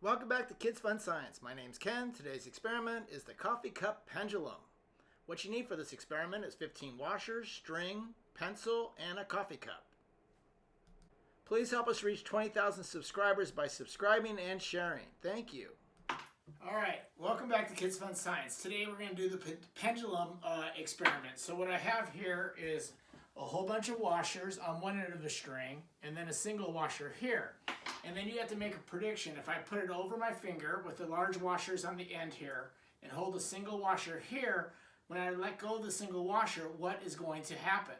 Welcome back to Kids Fun Science. My name's Ken. Today's experiment is the coffee cup pendulum. What you need for this experiment is 15 washers, string, pencil, and a coffee cup. Please help us reach 20,000 subscribers by subscribing and sharing. Thank you. All right, welcome back to Kids Fun Science. Today we're going to do the pendulum uh, experiment. So what I have here is a whole bunch of washers on one end of the string and then a single washer here. And then you have to make a prediction. If I put it over my finger with the large washers on the end here and hold a single washer here, when I let go of the single washer, what is going to happen?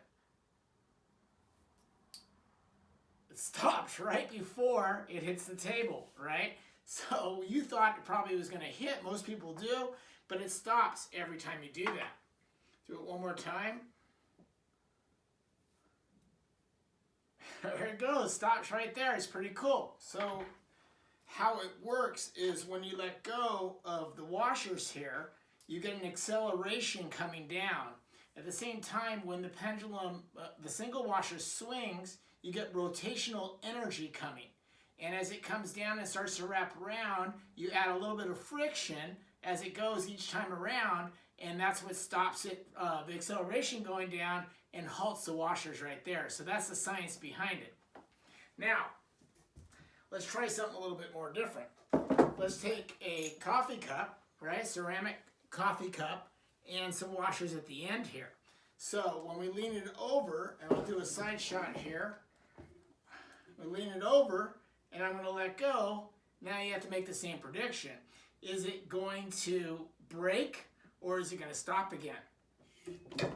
It stops right before it hits the table, right? So you thought it probably was going to hit. Most people do, but it stops every time you do that. Do it one more time. There it goes, stops right there. It's pretty cool. So how it works is when you let go of the washers here, you get an acceleration coming down. At the same time, when the pendulum, uh, the single washer swings, you get rotational energy coming. And as it comes down and starts to wrap around, you add a little bit of friction as it goes each time around, and that's what stops it, uh, the acceleration going down and halts the washers right there. So that's the science behind it. Now, let's try something a little bit more different. Let's take a coffee cup, right, ceramic coffee cup, and some washers at the end here. So when we lean it over, and I'll do a side shot here, we lean it over, and I'm to let go. Now you have to make the same prediction. Is it going to break or is it going to stop again?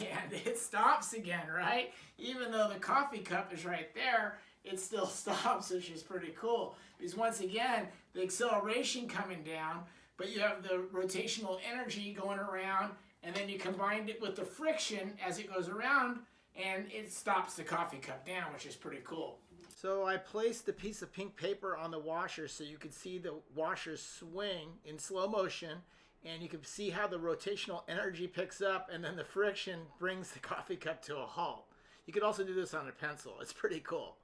And it stops again, right? Even though the coffee cup is right there, it still stops, which is pretty cool. Because once again, the acceleration coming down, but you have the rotational energy going around, and then you combine it with the friction as it goes around, and it stops the coffee cup down, which is pretty cool. So I placed the piece of pink paper on the washer so you could see the washer swing in slow motion and you can see how the rotational energy picks up and then the friction brings the coffee cup to a halt. You could also do this on a pencil. It's pretty cool.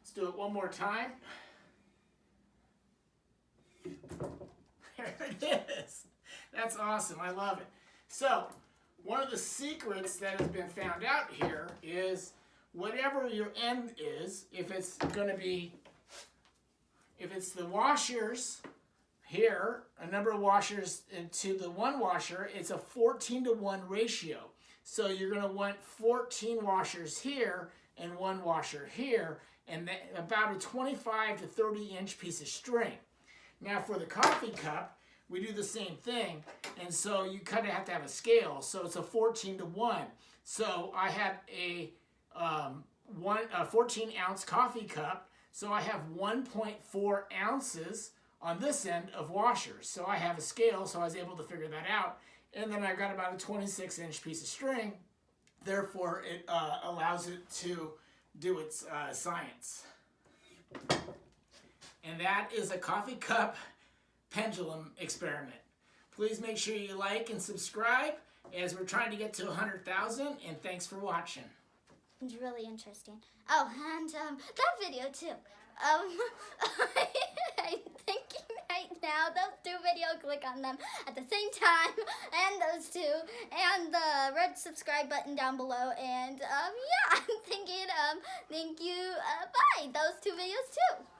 Let's do it one more time. There it is. That's awesome. I love it. So, one of the secrets that has been found out here is whatever your end is, if it's going to be, if it's the washers here, a number of washers to the one washer, it's a 14 to 1 ratio. So you're going to want 14 washers here and one washer here, and about a 25 to 30 inch piece of string. Now for the coffee cup, we do the same thing, and so you kind of have to have a scale. So it's a 14 to 1. So I have a um, one a 14 ounce coffee cup. So I have 1.4 ounces on this end of washers. So I have a scale, so I was able to figure that out. And then I got about a 26 inch piece of string. Therefore, it uh, allows it to do its uh, science. And that is a coffee cup pendulum experiment. Please make sure you like and subscribe as we're trying to get to 100,000 and thanks for watching. It's really interesting. Oh, and um, that video too. Um, I'm thinking right now, videos, click on them at the same time, and those two, and the red subscribe button down below, and um, yeah, I'm thinking, um, thank you, uh, bye, those two videos too.